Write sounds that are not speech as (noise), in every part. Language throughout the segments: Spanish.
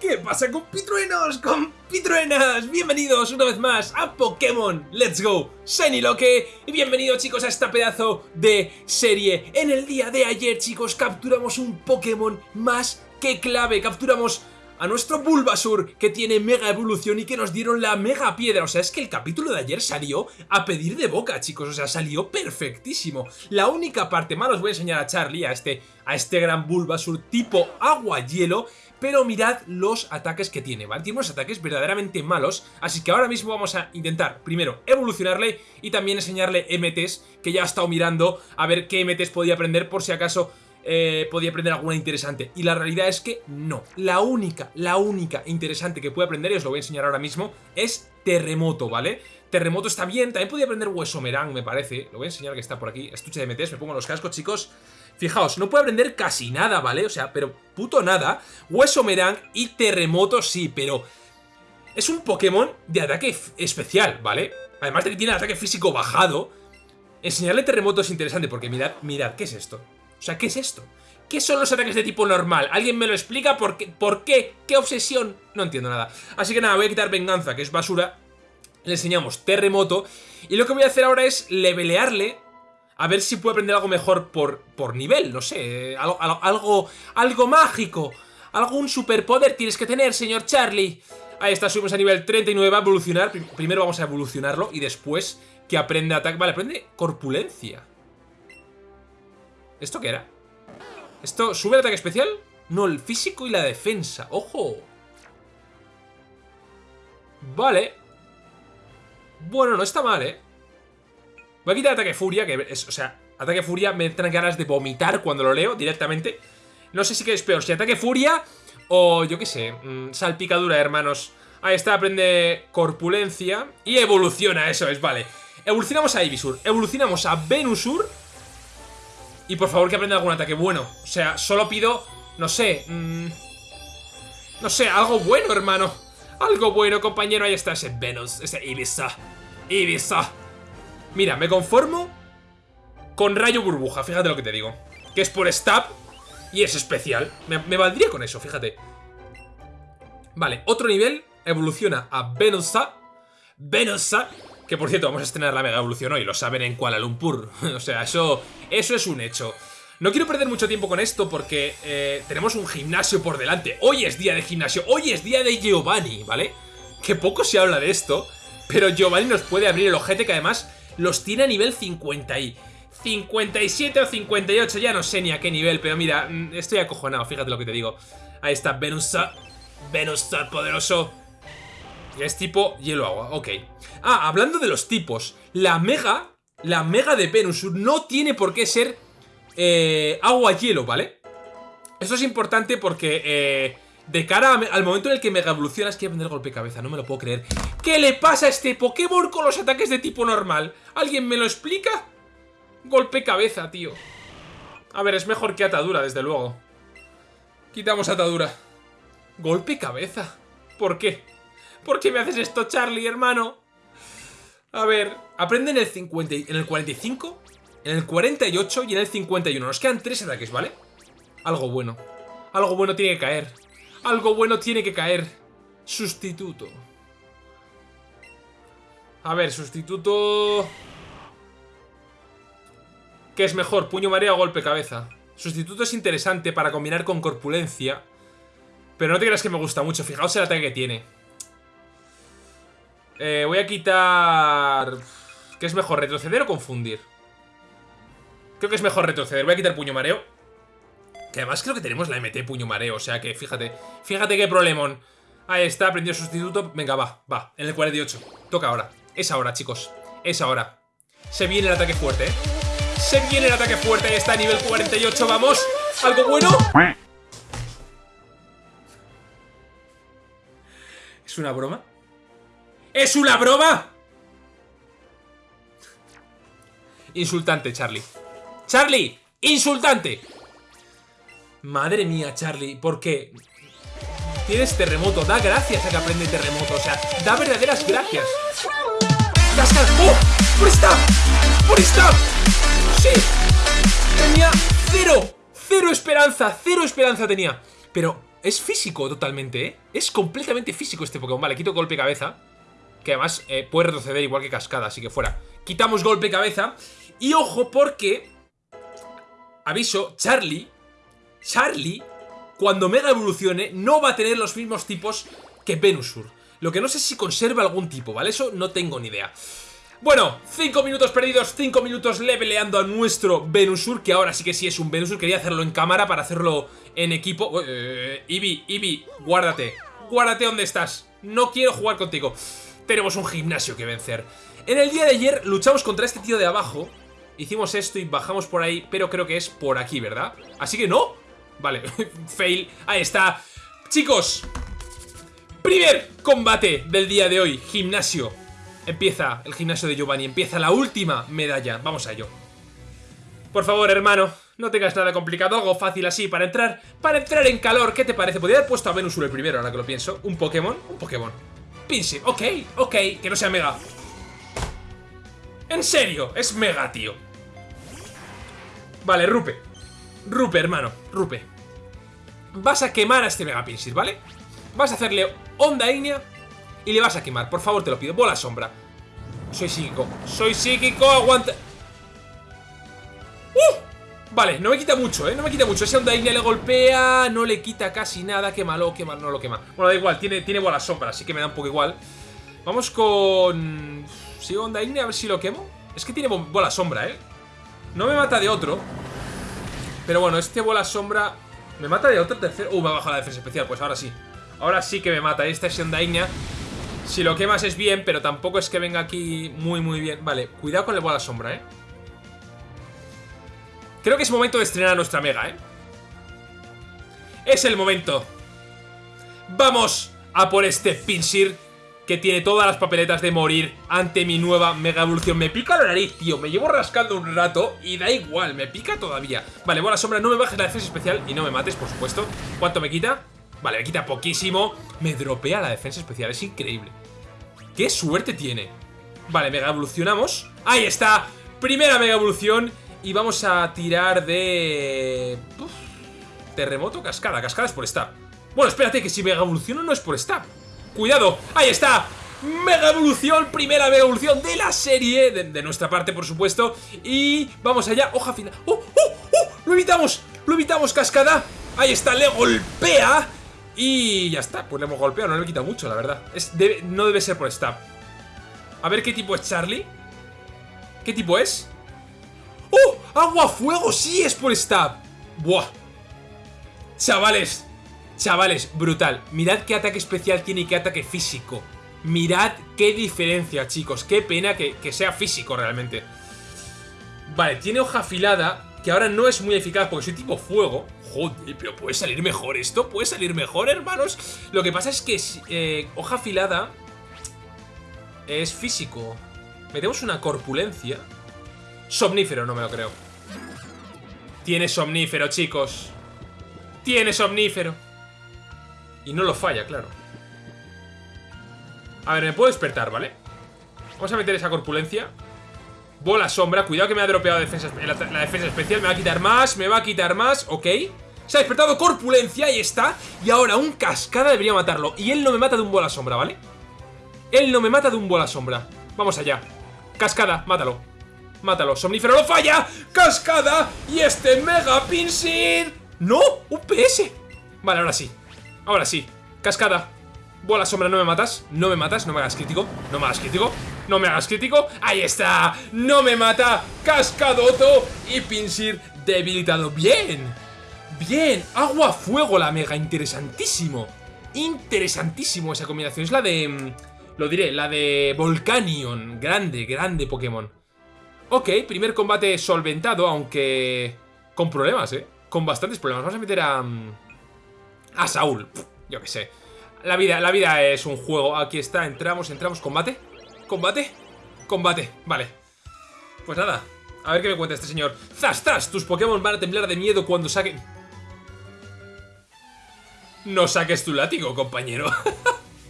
¿Qué pasa con pitruenos? ¡Con pitruenas! Bienvenidos una vez más a Pokémon Let's Go Shiny Loque Y bienvenidos chicos a esta pedazo de serie En el día de ayer chicos capturamos un Pokémon más que clave Capturamos a nuestro Bulbasur que tiene mega evolución y que nos dieron la mega piedra. O sea, es que el capítulo de ayer salió a pedir de boca, chicos. O sea, salió perfectísimo. La única parte mala os voy a enseñar a Charlie, a este, a este gran Bulbasur tipo agua-hielo pero mirad los ataques que tiene, ¿vale? Tiene unos ataques verdaderamente malos, así que ahora mismo vamos a intentar, primero, evolucionarle y también enseñarle MTs, que ya he estado mirando a ver qué MTs podía aprender por si acaso eh, podía aprender alguna interesante. Y la realidad es que no. La única, la única interesante que puede aprender, y os lo voy a enseñar ahora mismo, es Terremoto, ¿vale? Terremoto está bien, también podía aprender Hueso Merán, me parece. Lo voy a enseñar que está por aquí. Estuche de MTs, me pongo los cascos, chicos. Fijaos, no puede aprender casi nada, ¿vale? O sea, pero puto nada. Hueso Merang y Terremoto sí, pero... Es un Pokémon de ataque especial, ¿vale? Además de que tiene ataque físico bajado. Enseñarle Terremoto es interesante porque mirad, mirad, ¿qué es esto? O sea, ¿qué es esto? ¿Qué son los ataques de tipo normal? ¿Alguien me lo explica? ¿Por qué? ¿Por qué? ¿Qué obsesión? No entiendo nada. Así que nada, voy a quitar Venganza, que es basura. Le enseñamos Terremoto. Y lo que voy a hacer ahora es levelearle a ver si puede aprender algo mejor por, por nivel, no sé, algo, algo, algo mágico, algún superpoder tienes que tener, señor Charlie. Ahí está, subimos a nivel 39, va a evolucionar, primero vamos a evolucionarlo y después que aprende ataque, vale, aprende corpulencia. ¿Esto qué era? ¿Esto sube el ataque especial? No, el físico y la defensa, ¡ojo! Vale. Bueno, no está mal, ¿eh? Voy a quitar Ataque Furia, que es, o sea, Ataque Furia me traen ganas de vomitar cuando lo leo directamente. No sé si que es peor, si Ataque Furia o yo qué sé, mm, Salpicadura, hermanos. Ahí está, aprende Corpulencia y evoluciona, eso es, vale. Evolucionamos a Ibisur, evolucionamos a Venusur y por favor que aprenda algún ataque bueno. O sea, solo pido, no sé, mmm, no sé, algo bueno, hermano. Algo bueno, compañero, ahí está ese Venus, ese Ibiza. Ibiza. Mira, me conformo con rayo burbuja, fíjate lo que te digo. Que es por stab y es especial. Me, valdría con eso, fíjate. Vale, otro nivel evoluciona a Venusa. Venusa. Que por cierto, vamos a estrenar la mega evolución hoy, lo saben en Kuala Lumpur. (laughs) o sea, eso, eso es un hecho. No quiero perder mucho tiempo con esto porque eh, tenemos un gimnasio por delante. Hoy es día de gimnasio, hoy es día de Giovanni, ¿vale? Que poco se habla de esto, pero Giovanni nos puede abrir el ojete que además los tiene a nivel 50 y 57 o 58, ya no sé ni a qué nivel, pero mira, mm, estoy acojonado, fíjate lo que te digo. Ahí está, Venusa, Venusa poderoso. Es tipo hielo-agua, ok. Ah, hablando de los tipos, la Mega, la Mega de Venusur no tiene por qué ser eh, agua-hielo, ¿vale? Esto es importante porque eh, de cara al momento en el que Mega evolucionas quiere aprender golpe cabeza, no me lo puedo creer. ¿Qué le pasa a este Pokémon con los ataques de tipo normal? ¿Alguien me lo explica? Golpe cabeza, tío. A ver, es mejor que atadura, desde luego. Quitamos atadura. Golpe cabeza. ¿Por qué? ¿Por qué me haces esto, Charlie, hermano? A ver, aprende en el, 50, en el 45, en el 48 y en el 51. Nos quedan tres ataques, ¿vale? Algo bueno. Algo bueno tiene que caer. Algo bueno tiene que caer. Sustituto. A ver, sustituto... ¿Qué es mejor? ¿Puño mareo o golpe cabeza? Sustituto es interesante para combinar con corpulencia. Pero no te creas que me gusta mucho. Fijaos el ataque que tiene. Eh, voy a quitar... ¿Qué es mejor? ¿Retroceder o confundir? Creo que es mejor retroceder. Voy a quitar puño mareo. Además creo que tenemos la MT puño mareo. O sea que fíjate. Fíjate qué problemón. Ahí está, aprendido sustituto. Venga, va, va. En el 48. Toca ahora. Es ahora, chicos. Es ahora. Se viene el ataque fuerte, ¿eh? Se viene el ataque fuerte. Ahí está, nivel 48. Vamos. ¿Algo bueno? ¿Es una broma? ¿Es una broma? Insultante, Charlie. ¡Charlie! ¡Insultante! Madre mía, Charlie, ¿por qué? Tienes terremoto, da gracias a que aprende terremoto, o sea, da verdaderas gracias. ¡Cascar! ¡Oh! ¡Por esta! ¡Por esta! ¡Sí! Tenía cero, cero esperanza, cero esperanza tenía. Pero es físico totalmente, ¿eh? Es completamente físico este Pokémon. Vale, quito golpe cabeza. Que además eh, puede retroceder igual que cascada, así que fuera. Quitamos golpe cabeza. Y ojo porque... Aviso, Charlie... Charlie, cuando Mega evolucione, no va a tener los mismos tipos que Venusur. Lo que no sé si conserva algún tipo, ¿vale? Eso no tengo ni idea. Bueno, 5 minutos perdidos, 5 minutos leveleando a nuestro Venusur, que ahora sí que sí es un Venusur. Quería hacerlo en cámara para hacerlo en equipo. Eh, Eevee, Eevee, guárdate. Guárdate donde estás. No quiero jugar contigo. Tenemos un gimnasio que vencer. En el día de ayer luchamos contra este tío de abajo. Hicimos esto y bajamos por ahí, pero creo que es por aquí, ¿verdad? Así que no. Vale, (laughs) fail. Ahí está. Chicos, primer combate del día de hoy. Gimnasio. Empieza el gimnasio de Giovanni, empieza la última medalla. Vamos a ello. Por favor, hermano, no tengas nada complicado, algo fácil así para entrar para entrar en calor. ¿Qué te parece? Podría haber puesto a Venusur el primero, ahora que lo pienso. ¿Un Pokémon? Un Pokémon. Pinsir, ok, ok, que no sea Mega. En serio, es Mega, tío. Vale, Rupe. Rupe, hermano, Rupe. Vas a quemar a este Mega Pinsir, ¿vale? Vas a hacerle onda ignea y le vas a quemar. Por favor, te lo pido. Bola sombra. Soy psíquico. Soy psíquico. Aguanta. ¡Uh! Vale, no me quita mucho, ¿eh? No me quita mucho. Ese Onda Ignea le golpea, no le quita casi nada. Quémalo, quémalo, no lo quema. Bueno, da igual, tiene, tiene bola sombra, así que me da un poco igual. Vamos con... ¿Sigo Onda Ignea? A ver si lo quemo. Es que tiene bola sombra, ¿eh? No me mata de otro. Pero bueno, este bola sombra... ¿Me mata de otro tercero? Uh, me ha bajado la defensa especial, pues ahora sí. Ahora sí que me mata. Esta es Ignea. Si lo quemas es bien, pero tampoco es que venga aquí muy, muy bien. Vale, cuidado con el bola sombra, ¿eh? Creo que es momento de estrenar a nuestra Mega, ¿eh? Es el momento. Vamos a por este Pinsir que tiene todas las papeletas de morir ante mi nueva Mega Evolución. Me pica la nariz, tío. Me llevo rascando un rato y da igual, me pica todavía. Vale, bola sombra, no me bajes la defensa especial y no me mates, por supuesto. ¿Cuánto me quita? Vale, me quita poquísimo. Me dropea la defensa especial, es increíble. ¡Qué suerte tiene! Vale, mega evolucionamos. ¡Ahí está! Primera mega evolución. Y vamos a tirar de... terremoto, cascada. Cascada es por stab. Bueno, espérate, que si mega evoluciono no es por stab. ¡Cuidado! ¡Ahí está! Mega evolución, primera mega evolución de la serie, de, nuestra parte, por supuesto. Y vamos allá, hoja final. ¡Oh, oh, oh! ¡Lo evitamos! ¡Lo evitamos, cascada! Ahí está, le golpea. Y ya está, pues le hemos golpeado, no le he quitado mucho, la verdad. Es, no debe ser por stab. A ver qué tipo es Charlie. ¿Qué tipo es? ¡Oh! ¡Agua fuego! ¡Sí es por stab! ¡Buah! Chavales, chavales, brutal. Mirad qué ataque especial tiene y qué ataque físico. Mirad qué diferencia, chicos. Qué pena que, que sea físico realmente. Vale, tiene hoja afilada, que ahora no es muy eficaz porque soy tipo fuego. Joder, pero puede salir mejor esto, puede salir mejor, hermanos. Lo que pasa es que eh, hoja afilada es físico. Metemos una corpulencia. Somnífero, no me lo creo. Tiene somnífero, chicos. Tiene somnífero. Y no lo falla, claro. A ver, me puedo despertar, ¿vale? Vamos a meter esa corpulencia. Bola sombra, cuidado que me ha dropeado defensa, la, defensa especial Me va a quitar más, me va a quitar más Ok Se ha despertado corpulencia, ahí está Y ahora un cascada debería matarlo Y él no me mata de un bola sombra, ¿vale? Él no me mata de un bola sombra Vamos allá Cascada, mátalo Mátalo, somnífero lo falla Cascada Y este mega pinsir ¡No! ¡Un! Vale, ahora sí Ahora sí Cascada Bola sombra, no me matas No me matas, no me hagas crítico No me hagas crítico no me hagas crítico. ¡Ahí está! ¡No me mata! ¡Cascadoto! Y Pinsir debilitado. ¡Bien! ¡Bien! Agua, fuego la mega. Interesantísimo. Interesantísimo esa combinación. Es la de... Mm, lo diré, la de Volcanion. Grande, grande Pokémon. Ok, primer combate solventado, aunque... Con problemas, ¿eh? Con bastantes problemas. Vamos a meter a... A Saúl. yo qué sé. La vida, la vida es un juego. Aquí está, entramos, entramos. ¿Combate? ¿Combate? Combate, vale Pues nada, a ver qué me cuenta este señor ¡Zas, zas! Tus Pokémon van a temblar de miedo cuando saquen... No saques tu látigo, compañero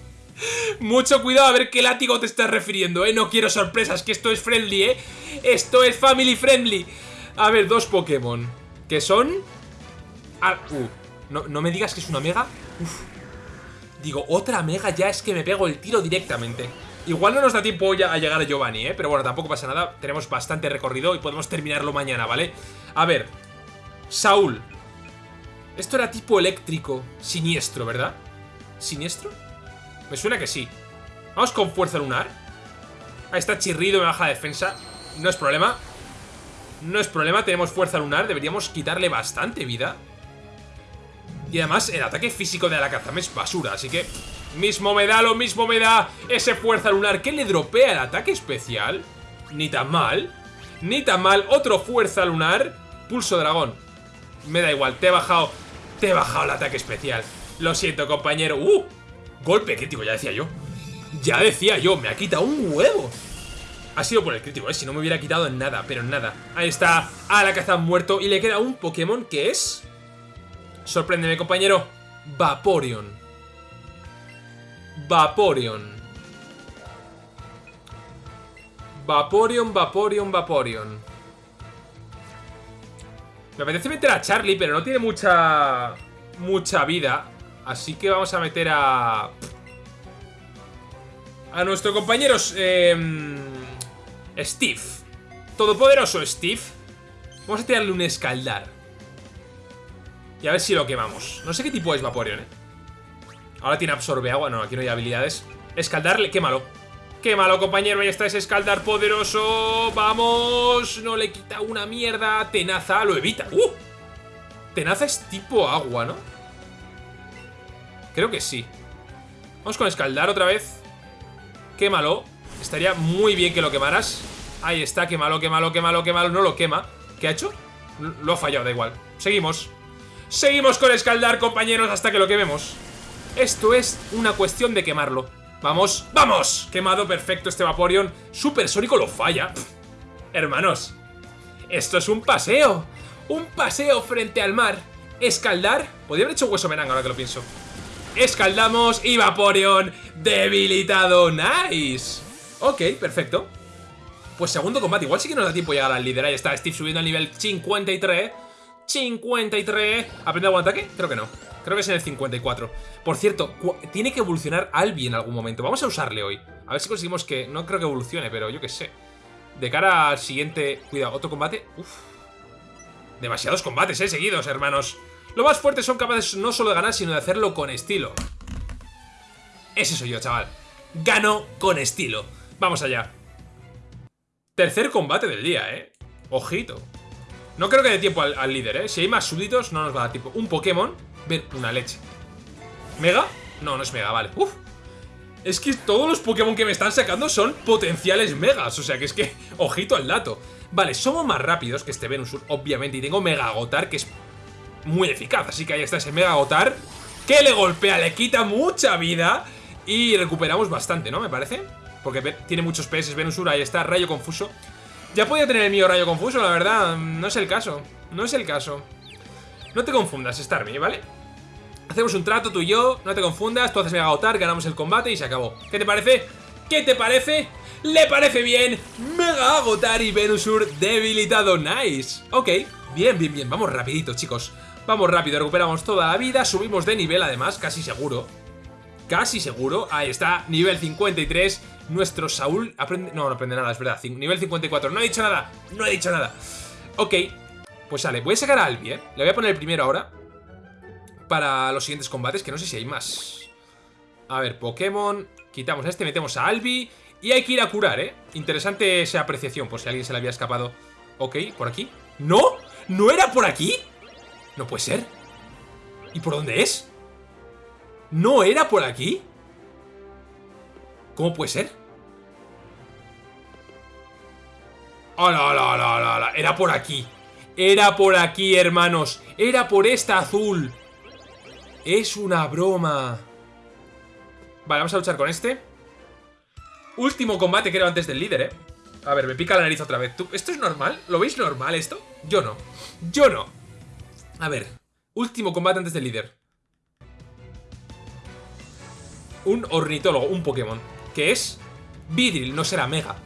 (laughs) Mucho cuidado a ver qué látigo te estás refiriendo, ¿eh? No quiero sorpresas, que esto es friendly, ¿eh? Esto es family friendly A ver, dos Pokémon Que son... Uh, No, no me digas que es una mega. Digo, otra mega ya es que me pego el tiro directamente. Igual no nos da tiempo ya a llegar a Giovanni, ¿eh? Pero bueno, tampoco pasa nada. Tenemos bastante recorrido y podemos terminarlo mañana, ¿vale? A ver. Saúl. Esto era tipo eléctrico. Siniestro, ¿verdad? ¿Siniestro? Me suena que sí. Vamos con fuerza lunar. Ahí está chirrido, me baja la defensa. No es problema. No es problema, tenemos fuerza lunar. Deberíamos quitarle bastante vida. Y además, el ataque físico de Alakazam es basura, así que... Mismo me da, lo mismo me da ese fuerza lunar que le dropea el ataque especial. Ni tan mal. Ni tan mal. Otro fuerza lunar. Pulso dragón. Me da igual, te he bajado... Te he bajado el ataque especial. Lo siento, compañero. ¡Uh! Golpe crítico, ya decía yo. Ya decía yo, me ha quitado un huevo. Ha sido por el crítico, ¿eh? Si no me hubiera quitado en nada, pero en nada. Ahí está, Alakazam muerto. Y le queda un Pokémon que es... Sorpréndeme, compañero. Vaporeon. Vaporeon. Vaporeon, Vaporeon, Vaporeon. Me apetece meter a Charlie, pero no tiene mucha... Mucha vida. Así que vamos a meter a... A nuestro compañero... Eh, Steve. Todopoderoso Steve. Vamos a tirarle un escaldar. Y a ver si lo quemamos. No sé qué tipo es Vaporeon, ¿eh? Ahora tiene absorbe agua. No, aquí no hay habilidades. Escaldarle, quémalo. Quémalo, compañero. Ahí está ese escaldar poderoso. ¡Vamos! No le quita una mierda. Tenaza lo evita. ¡Uh! Tenaza es tipo agua, ¿no? Creo que sí. Vamos con escaldar otra vez. Quémalo. Estaría muy bien que lo quemaras. Ahí está, quémalo, quémalo, quémalo, quémalo. No lo quema. ¿Qué ha hecho? Lo ha fallado, da igual. Seguimos. Seguimos con escaldar, compañeros, hasta que lo quememos. Esto es una cuestión de quemarlo. ¡Vamos! ¡Vamos! Quemado, perfecto este Vaporeon. Supersónico lo falla. Hermanos, esto es un paseo. Un paseo frente al mar. Escaldar. Podría haber hecho hueso meranga ahora que lo pienso. Escaldamos y Vaporeon debilitado. ¡Nice! Ok, perfecto. Pues segundo combate. Igual sí que nos da tiempo llegar al líder. Ahí está Steve subiendo al nivel 53. 53. ¿Aprende algún ataque? Creo que no. Creo que es en el 54. Por cierto, tiene que evolucionar Albi en algún momento. Vamos a usarle hoy. A ver si conseguimos que... No creo que evolucione, pero yo qué sé. De cara al siguiente... Cuidado, otro combate. Uf. Demasiados combates, eh, seguidos, hermanos. Lo más fuertes son capaces no solo de ganar, sino de hacerlo con estilo. Ese soy yo, chaval. Gano con estilo. Vamos allá. Tercer combate del día, eh. Ojito. No creo que dé tiempo al, líder, ¿eh? Si hay más súbditos, no nos va a dar tiempo. Un Pokémon. Ver, una leche. ¿Mega? No, no es Mega, vale. Uf. Es que todos los Pokémon que me están sacando son potenciales Megas. O sea que es que, (laughs) ojito al dato. Vale, somos más rápidos que este Venusaur, obviamente. Y tengo Mega Agotar, que es muy eficaz. Así que ahí está ese Mega Agotar. Que le golpea, le quita mucha vida. Y recuperamos bastante, ¿no? Me parece. Porque tiene muchos PS Venusaur. Ahí está, Rayo Confuso. Ya podía tener el mío rayo confuso, la verdad. No es el caso. No es el caso. No te confundas, Starmie, ¿vale? Hacemos un trato tú y yo, no te confundas, tú haces Mega Agotar, ganamos el combate y se acabó. ¿Qué te parece? ¿Qué te parece? ¿Le parece bien? Mega Agotar y Venusur debilitado, nice. Ok, bien, bien, bien, vamos rapidito, chicos. Vamos rápido, recuperamos toda la vida, subimos de nivel además, casi seguro. Casi seguro, ahí está, nivel 53 nuestro Saúl aprende... No, no aprende nada, es verdad. Nivel 54. No he dicho nada. No he dicho nada. Ok. Pues sale. Voy a sacar a Albi, ¿eh? Le voy a poner el primero ahora. Para los siguientes combates, que no sé si hay más. A ver, Pokémon. Quitamos a este, metemos a Albi. Y hay que ir a curar, ¿eh? Interesante esa apreciación, por si alguien se le había escapado. Ok, ¿por aquí? ¡No! ¿No era por aquí? No puede ser. ¿Y por dónde es? ¿No era por aquí? ¿Cómo puede ser? ¡Hala, hala, hala, hala! Era por aquí. Era por aquí, hermanos. Era por esta azul. Es una broma. Vale, vamos a luchar con este. Último combate, creo, antes del líder, ¿eh? A ver, me pica la nariz otra vez. ¿Esto es normal? ¿Lo veis normal esto? Yo no. Yo no. A ver. Último combate antes del líder. Un ornitólogo, un Pokémon que es Vidril, no será Mega.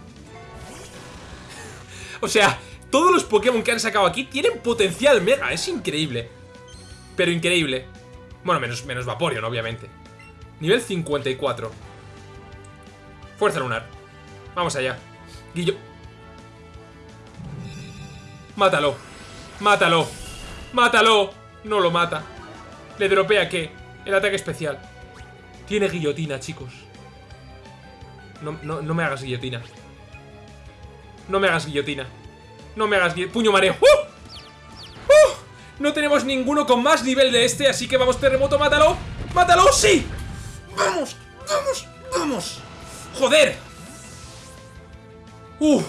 o sea, todos los Pokémon que han sacado aquí tienen potencial Mega, es increíble. Pero increíble. Bueno, menos, menos Vaporeon, obviamente. Nivel 54. Fuerza lunar. Vamos allá. Guillo... Mátalo. Mátalo. Mátalo. No lo mata. Le dropea qué? El ataque especial. Tiene guillotina, chicos. No, no, no me hagas guillotina. No me hagas guillotina. No me hagas guillotina. Puño mareo. ¡Uh! ¡Uh! No tenemos ninguno con más nivel de este, así que vamos, terremoto, mátalo. ¡Mátalo! ¡Sí! ¡Vamos! ¡Vamos! ¡Vamos! ¡Joder! ¡Uh!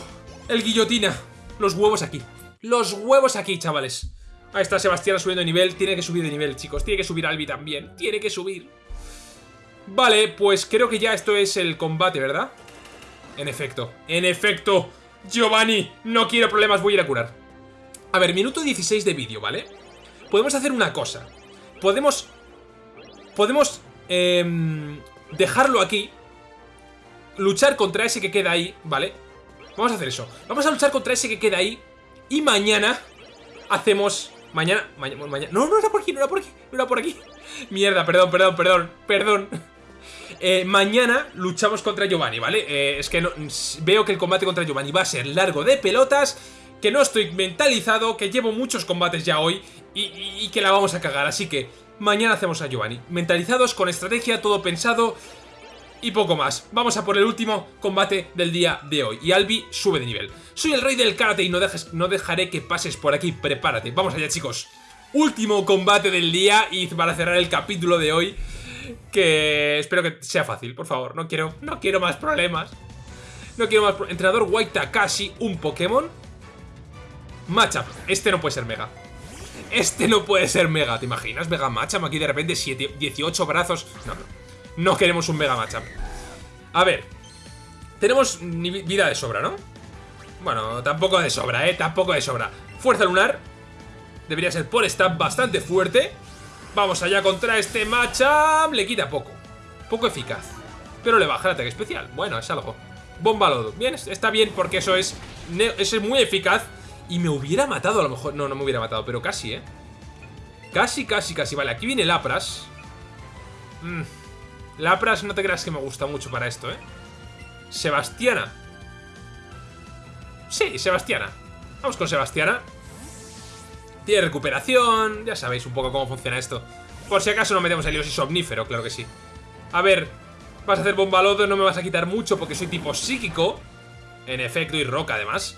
El guillotina. Los huevos aquí. Los huevos aquí, chavales. Ahí está Sebastián subiendo de nivel. Tiene que subir de nivel, chicos. Tiene que subir Albi también. Tiene que subir. Vale, pues creo que ya esto es el combate, ¿verdad? En efecto. En efecto. Giovanni, no quiero problemas, voy a ir a curar. A ver, minuto 16 de vídeo, ¿vale? Podemos hacer una cosa. Podemos... Podemos... Eh, dejarlo aquí. Luchar contra ese que queda ahí, ¿vale? Vamos a hacer eso. Vamos a luchar contra ese que queda ahí. Y mañana hacemos... Mañana, mañana, mañana... No, no era por aquí, no era por aquí, no era por aquí. (laughs) Mierda, perdón, perdón, perdón, perdón. Eh, mañana luchamos contra Giovanni, ¿vale? Eh, es que no, veo que el combate contra Giovanni va a ser largo de pelotas, que no estoy mentalizado, que llevo muchos combates ya hoy y, que la vamos a cagar. Así que mañana hacemos a Giovanni. Mentalizados, con estrategia, todo pensado y poco más. Vamos a por el último combate del día de hoy. Y Albi sube de nivel. Soy el rey del karate y no, dejes, no dejaré que pases por aquí. Prepárate. Vamos allá, chicos. Último combate del día y para cerrar el capítulo de hoy. Que espero que sea fácil, por favor. No quiero, no quiero más problemas. No quiero más... Entrenador White Takashi, un Pokémon. Matchup. Este no puede ser Mega. Este no puede ser Mega, ¿te imaginas? Mega Matchup aquí de repente 18 brazos. No, no. No queremos un Mega Matchup. A ver. Tenemos vida de sobra, ¿no? Bueno, tampoco de sobra, ¿eh? Tampoco de sobra. Fuerza lunar. Debería ser por stab bastante fuerte. Vamos allá contra este matchup. Le quita poco. Poco eficaz. Pero le baja el ataque especial. Bueno, es algo. Bomba lodo. Bien, está bien porque eso es, es muy eficaz. Y me hubiera matado a lo mejor. No, no me hubiera matado, pero casi, ¿eh? Casi, casi, casi. Vale, aquí viene Lapras. Mmm. Lapras no te creas que me gusta mucho para esto, ¿eh? Sebastiana. Sí, Sebastiana. Vamos con Sebastiana. Tiene recuperación. Ya sabéis un poco cómo funciona esto. Por si acaso no metemos el y somnífero, claro que sí. A ver, vas a hacer bomba lodo, no me vas a quitar mucho porque soy tipo psíquico. En efecto, y roca además.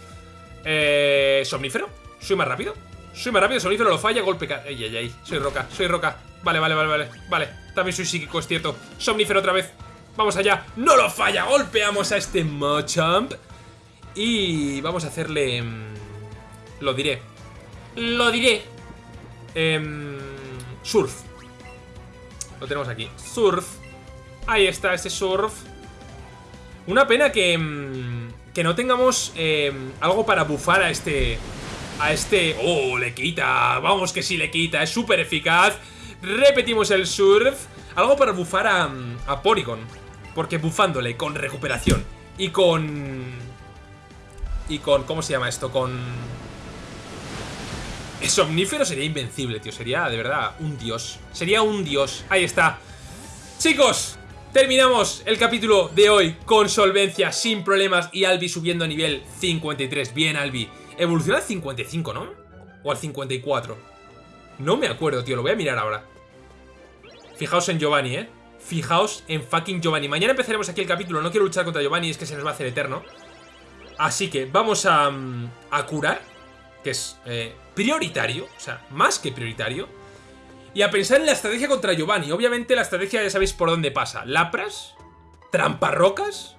Eh, ¿Somnífero? ¿Soy más rápido? Soy más rápido, somnífero lo falla, golpe... Ay, ay, ay, soy roca, soy roca. Vale, vale, vale, vale, vale. También soy psíquico, es cierto. Somnífero otra vez. Vamos allá. ¡No lo falla! Golpeamos a este Machamp. Y vamos a hacerle... Mm, lo diré. Lo diré. Eh, surf. Lo tenemos aquí. Surf. Ahí está ese surf. Una pena que... Mm, que no tengamos eh, algo para bufar a este... A este... ¡Oh, le quita! Vamos que sí le quita. Es súper eficaz. Repetimos el surf. Algo para bufar a, a Porygon. Porque bufándole con recuperación y con... Y con... ¿Cómo se llama esto? Con... Somnífero sería invencible, tío. Sería, de verdad, un dios. Sería un dios. Ahí está. Chicos, terminamos el capítulo de hoy con solvencia, sin problemas y Albi subiendo a nivel 53. Bien, Albi. Evoluciona al 55, ¿no? O al 54. No me acuerdo, tío. Lo voy a mirar ahora. Fijaos en Giovanni, ¿eh? Fijaos en fucking Giovanni. Mañana empezaremos aquí el capítulo. No quiero luchar contra Giovanni, es que se nos va a hacer eterno. Así que vamos a, mm, a curar, que es eh, prioritario, o sea, más que prioritario. Y a pensar en la estrategia contra Giovanni. Obviamente la estrategia ya sabéis por dónde pasa. Lapras, tramparrocas,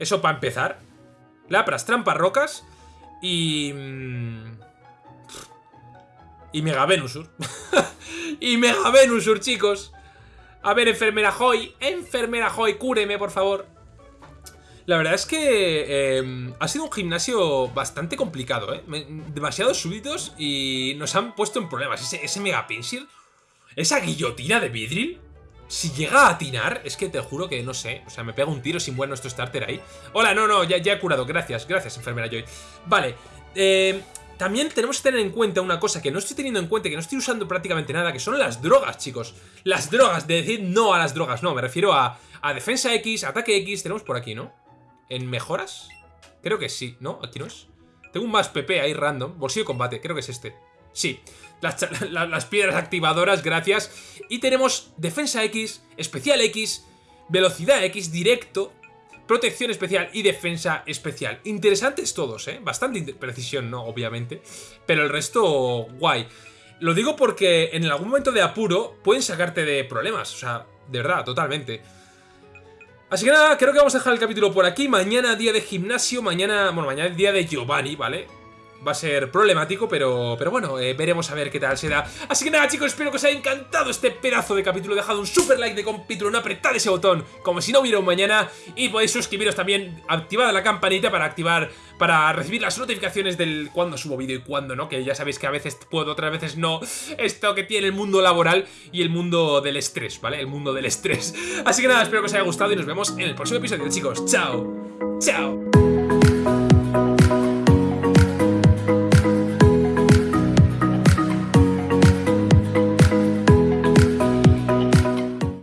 eso para empezar. Lapras, tramparrocas y... Mm, y Mega Venusur. (laughs) y Mega Venusur, chicos. A ver, enfermera Joy. Enfermera Joy, cúreme, por favor. La verdad es que eh, ha sido un gimnasio bastante complicado, ¿eh? Demasiados súbitos y nos han puesto en problemas. Ese, Mega Pinsir, esa guillotina de Vidril, si llega a atinar, es que te juro que no sé. O sea, me pega un tiro sin buen nuestro starter ahí. Hola, no, no, ya, ya he curado. Gracias, gracias, enfermera Joy. Vale, eh, también tenemos que tener en cuenta una cosa que no estoy teniendo en cuenta, que no estoy usando prácticamente nada, que son las drogas, chicos. Las drogas, de decir no a las drogas, no, me refiero a, a defensa X, ataque X, tenemos por aquí, ¿no? ¿En mejoras? Creo que sí, ¿no? Aquí no es. Tengo un más PP ahí random, bolsillo de combate, creo que es este. Sí, las, las piedras activadoras, gracias. Y tenemos defensa X, especial X, velocidad X, directo, protección especial y defensa especial. Interesantes todos, ¿eh? Bastante precisión, ¿no? Obviamente. Pero el resto, guay. Lo digo porque en algún momento de apuro pueden sacarte de problemas. O sea, de verdad, totalmente. Así que nada, creo que vamos a dejar el capítulo por aquí. Mañana día de gimnasio, mañana... Bueno, mañana día de Giovanni, ¿vale? Va a ser problemático, pero, pero bueno, eh, veremos a ver qué tal se da. Así que nada, chicos, espero que os haya encantado este pedazo de capítulo. Dejad un super like de capítulo, no apretad ese botón, como si no hubiera un mañana. Y podéis suscribiros también, activad la campanita para activar, para recibir las notificaciones del cuando subo vídeo y cuándo no, que ya sabéis que a veces puedo, otras veces no. Esto que tiene el mundo laboral y el mundo del estrés, ¿vale? El mundo del estrés. Así que nada, espero que os haya gustado y nos vemos en el próximo episodio, chicos. ¡Chao! ¡Chao!